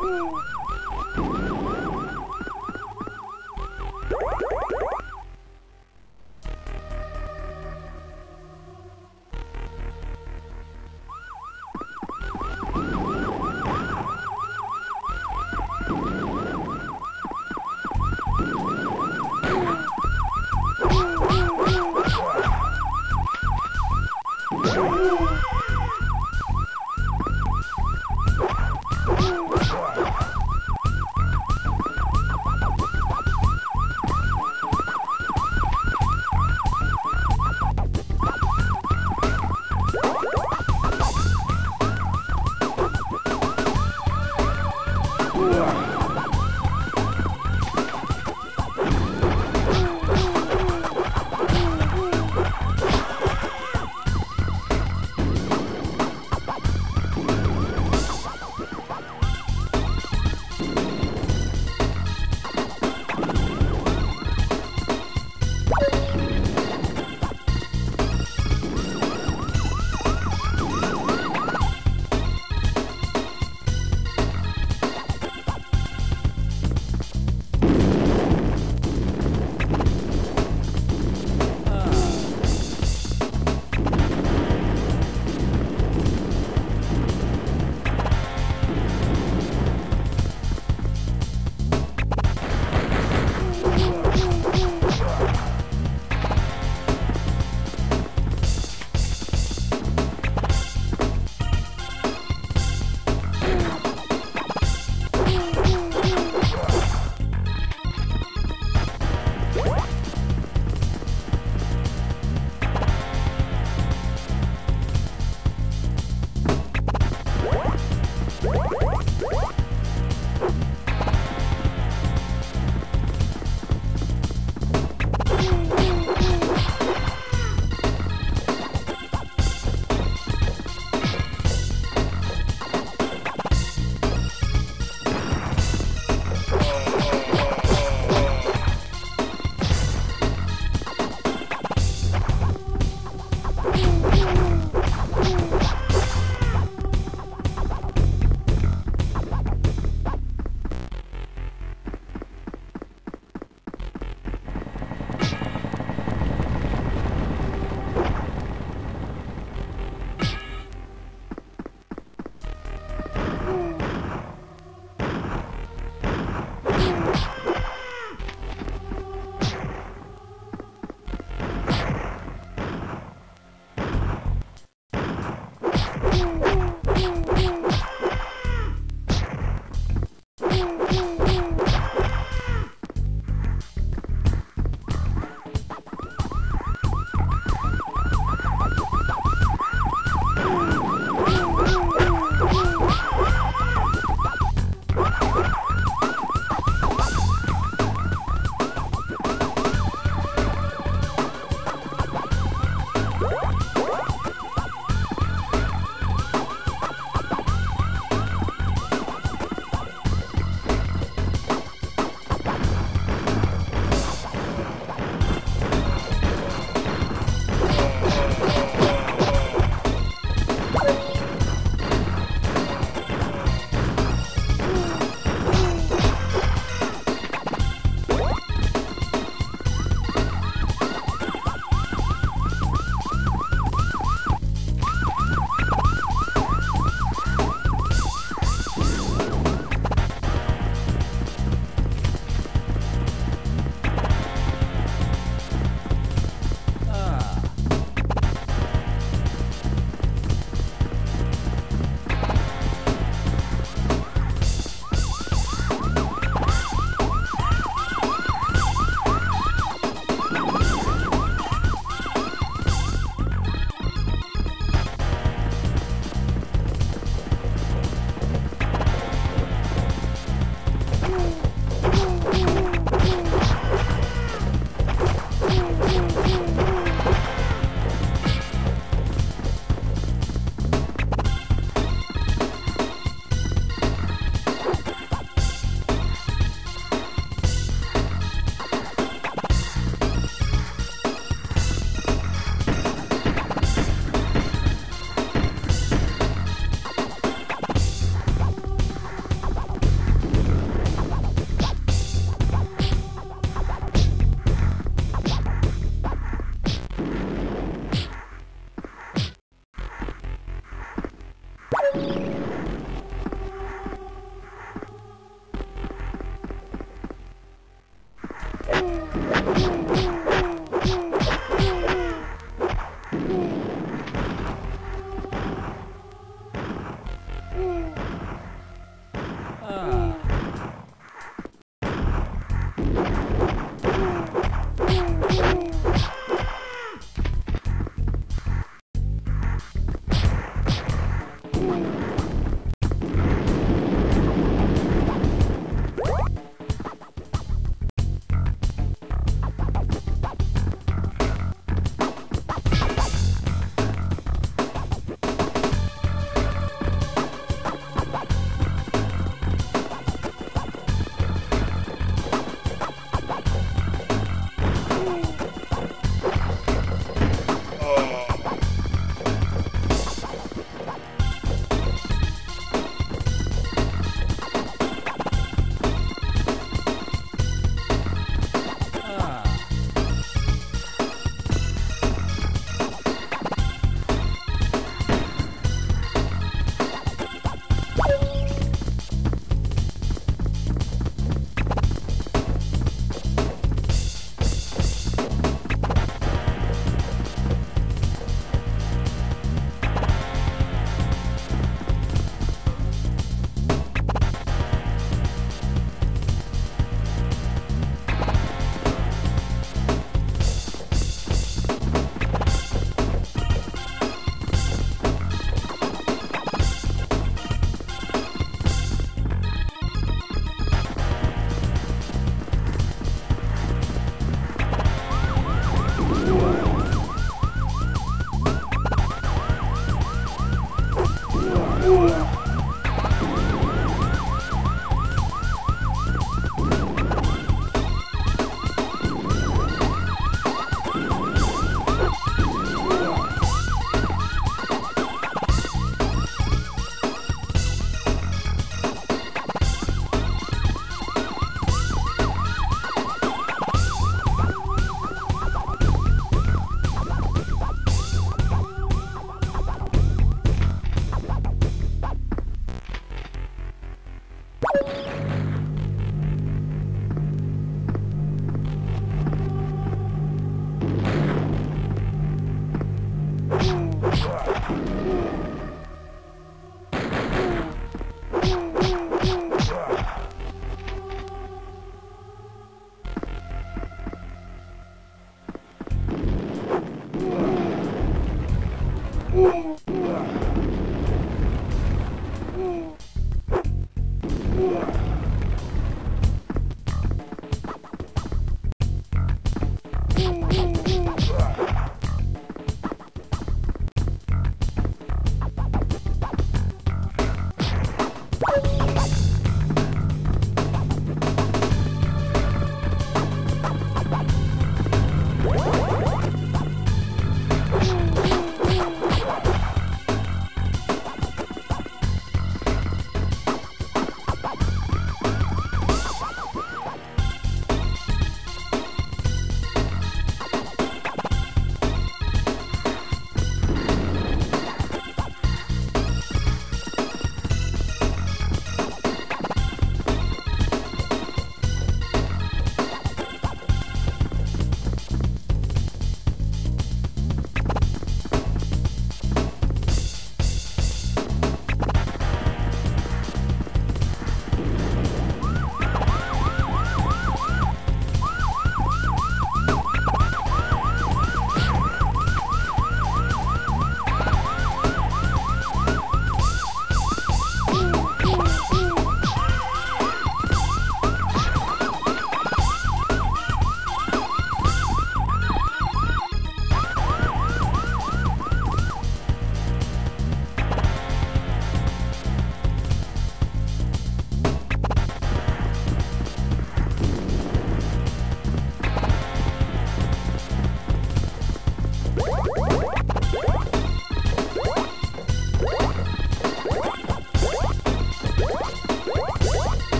Ooh. Ah. Ooh.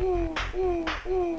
ooh, ooh, ooh.